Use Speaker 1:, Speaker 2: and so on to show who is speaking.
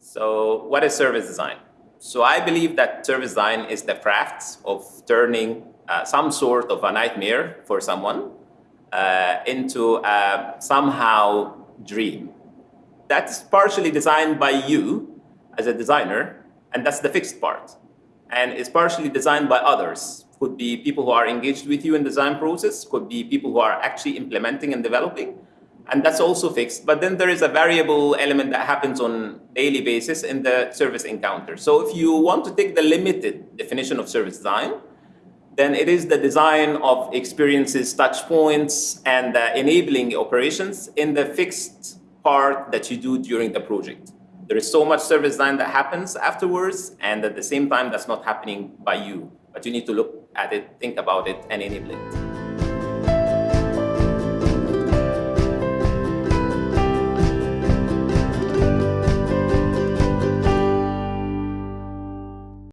Speaker 1: So what is service design? So I believe that service design is the craft of turning uh, some sort of a nightmare for someone uh, into a somehow dream. That's partially designed by you as a designer, and that's the fixed part. And it's partially designed by others. Could be people who are engaged with you in design process, could be people who are actually implementing and developing, and that's also fixed. But then there is a variable element that happens on daily basis in the service encounter. So if you want to take the limited definition of service design, then it is the design of experiences, touch points, and uh, enabling operations in the fixed part that you do during the project. There is so much service design that happens afterwards, and at the same time, that's not happening by you. But you need to look at it, think about it, and enable it.